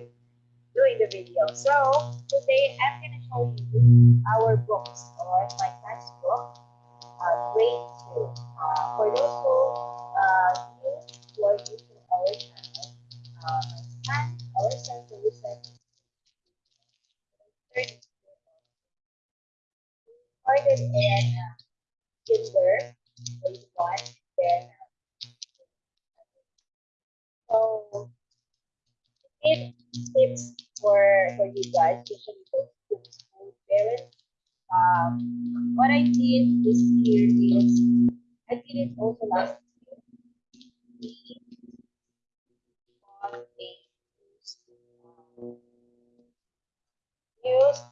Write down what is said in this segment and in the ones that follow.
doing the video. So today I'm gonna show you our books or my class book, uh, grade two. Uh, for those who uh, who are new to our channel, uh, started in uh, kinder, grade one, then uh, so tip tips for for you guys, school parents. Um, what I did this year is I did it also last year. Um,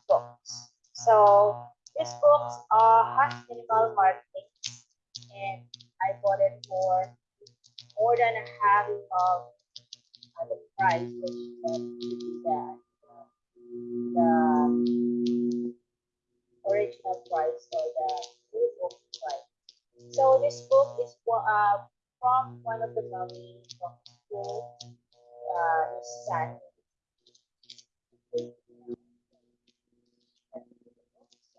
books. So this books uh, has minimal markings, and I bought it for more than a half of uh, price, which is the, the original price or the full book price. So this book is uh, from one of the mommy from school, uh, son.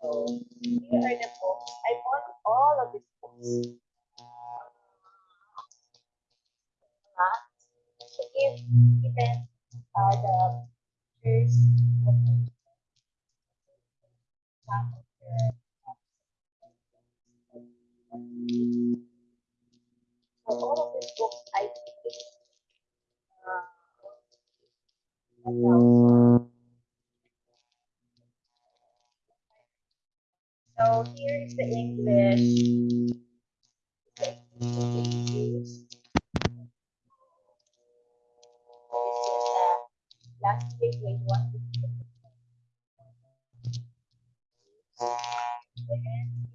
So here are the books. I bought all of these books. To give even uh, the the so all of these books I think uh. So here is the English. The English. This is uh, last week grade one. Then,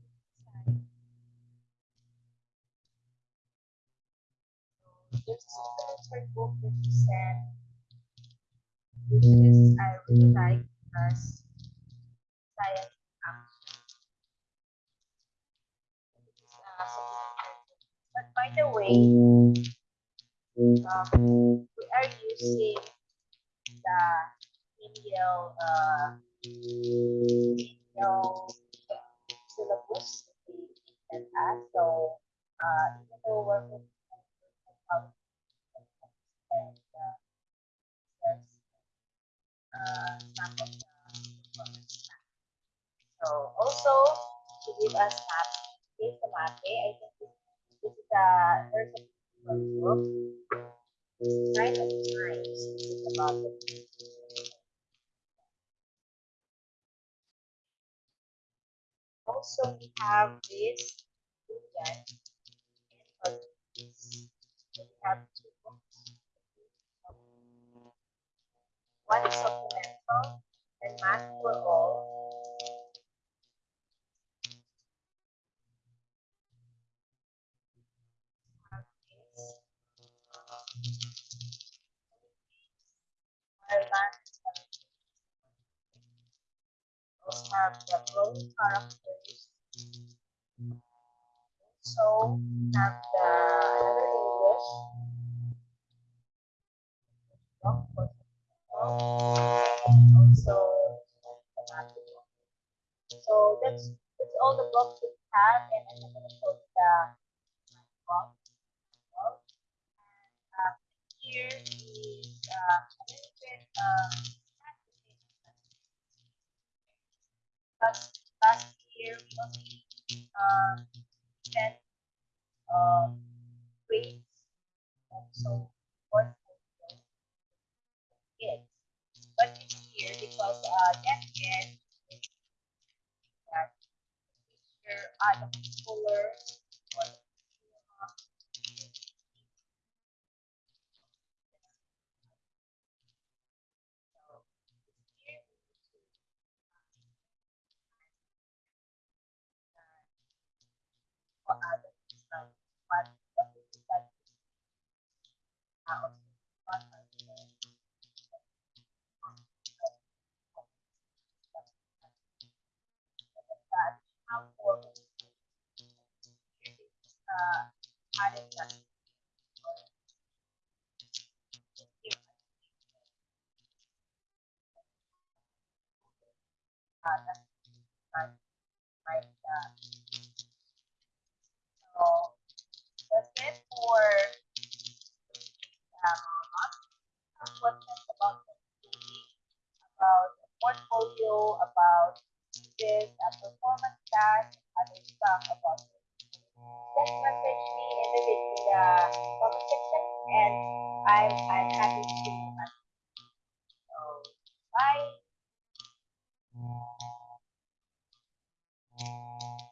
This is the third book that we sent, which is I really like because science uh, But by the way, um, we are using the Indian uh, Indian syllabus. So uh, even though we're moving on and uh, there's uh, some of the. So also to give us map, this the map. I think this, is a there's a of. It's about the Also, we have this Buddhan and. We have two books. One is and math for all. Have this, uh, also have the growth characters. So have the English. also. So that's that's all the books we have, and I'm gonna show the math book. book. And uh, here is uh, a little bit uh, last last year we only um, sent um, grades also grade kids. But this year, because uh, year is that teacher, uh, the schooler or the uh, so this year we need to uh, what are the like what what is that uh, also what are the that how for So that's it for about about portfolio, about this uh, performance task, other stuff about Uh, the, in section and I'm, I'm happy to